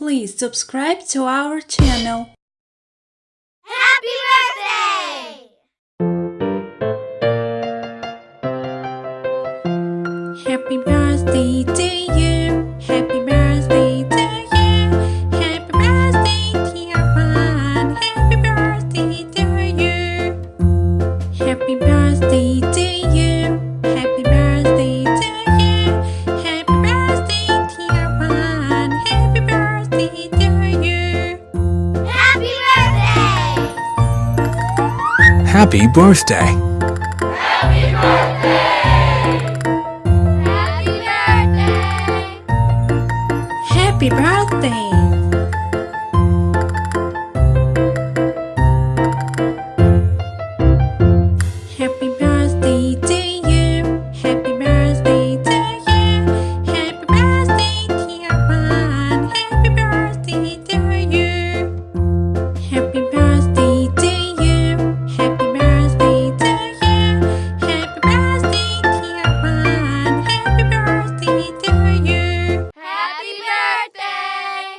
please subscribe to our channel. Happy birthday! Happy birthday to you. Happy birthday! Happy birthday! Happy birthday.